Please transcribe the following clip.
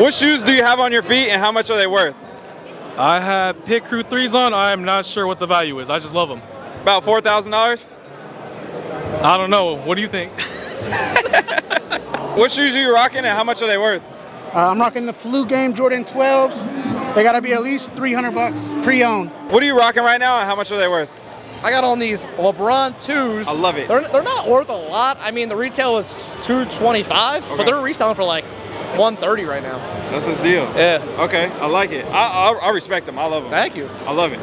What shoes do you have on your feet and how much are they worth? I have Pit Crew 3s on. I am not sure what the value is. I just love them. About $4,000? I don't know. What do you think? What shoes are you rocking and how much are they worth? Uh, I'm rocking the Flu Game Jordan 12s. They gotta be at least 300 bucks pre-owned. What are you rocking right now and how much are they worth? I got on these LeBron 2s. I love it. They're, they're not worth a lot. I mean, the retail is 225, Okay. but they're reselling for like 130 right now. That's his deal. Yeah. Okay, I like it. I, I, I respect them. I love them. Thank you. I love it.